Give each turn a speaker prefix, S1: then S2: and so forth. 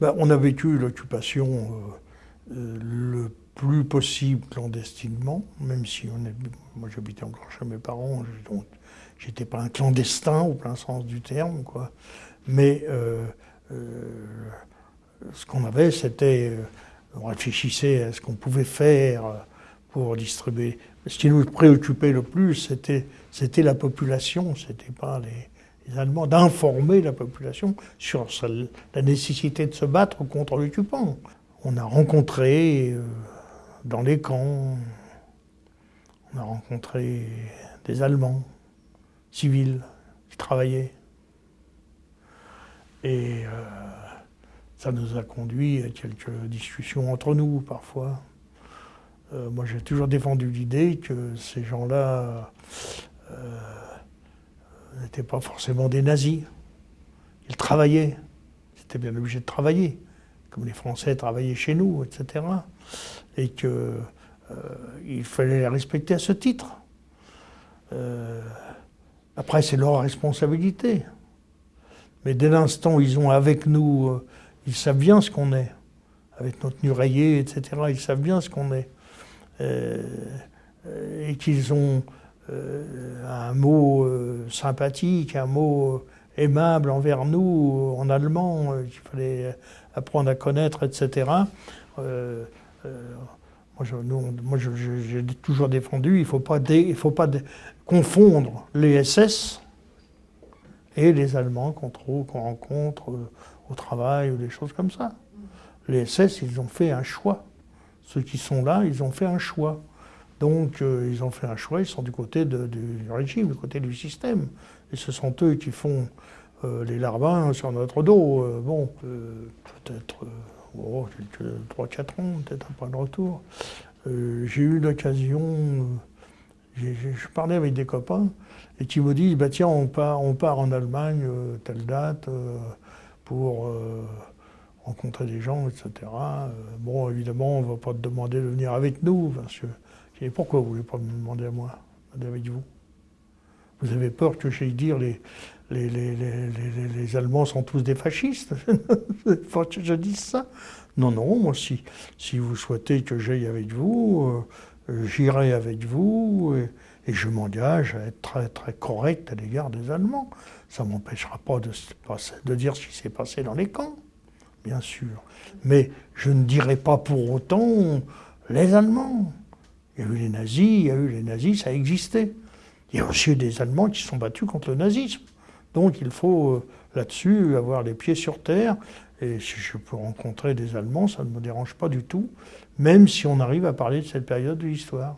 S1: Ben, on a vécu l'occupation euh, euh, le plus possible clandestinement, même si moi j'habitais encore chez mes parents, donc j'étais pas un clandestin au plein sens du terme, quoi. Mais euh, ce qu'on avait, c'était, on réfléchissait à ce qu'on pouvait faire pour distribuer. Ce qui nous préoccupait le plus, c'était la population, c'était pas les, les Allemands, d'informer la population sur la nécessité de se battre contre l'occupant. On a rencontré euh, dans les camps, on a rencontré des Allemands civils qui travaillaient. Et euh, ça nous a conduit à quelques discussions entre nous parfois. Euh, moi j'ai toujours défendu l'idée que ces gens-là n'étaient pas forcément des nazis. Ils travaillaient. Ils bien obligés de travailler, comme les Français travaillaient chez nous, etc. Et qu'il euh, fallait les respecter à ce titre. Euh, après, c'est leur responsabilité. Mais dès l'instant où ils ont avec nous, euh, ils savent bien ce qu'on est. Avec notre tenue rayée, etc., ils savent bien ce qu'on est. et qu'ils ont un mot euh, sympathique, un mot euh, aimable envers nous en allemand qu'il fallait apprendre à connaître, etc. moi, j'ai toujours défendu, il ne faut pas, faut pas confondre les SS et les Allemands qu'on qu'on rencontre au travail ou des choses comme ça. Les SS, ils ont fait un choix. Ceux qui sont là, ils ont fait un choix. Donc euh, ils ont fait un choix, ils sont du côté du régime, du côté du système. Et ce sont eux qui font euh, les larbins sur notre dos. Euh, bon, peut-être oh, 3-4 ans, peut-être point de retour. J'ai eu l'occasion, je parlais avec des copains et qui me disent, bah, tiens, on part, on part en Allemagne, telle date, pour rencontrer des gens, etc. bon, évidemment, on ne va pas te demander de venir avec nous, parce que pourquoi vous ne voulez pas me demander à moi, avec vous? Vous avez peur que j'aille dire les, les, Allemands sont tous des fascistes? Faut que je dise ça? Non, non, moi, si, si vous souhaitez que j'aille avec vous, euh, j'irai avec vous et, je m'engage à être très, très correct à l'égard des Allemands. Ça ne m'empêchera pas de dire ce qui s'est passé dans les camps, bien sûr. Mais je ne dirai pas pour autant les Allemands. Il y a eu les nazis, il y a eu les nazis, ça existait. Il y a aussi des Allemands qui se sont battus contre le nazisme. Donc il faut euh, là-dessus avoir les pieds sur terre. Et si je peux rencontrer des Allemands, ça ne me dérange pas du tout, même si on arrive à parler de cette période de l'histoire.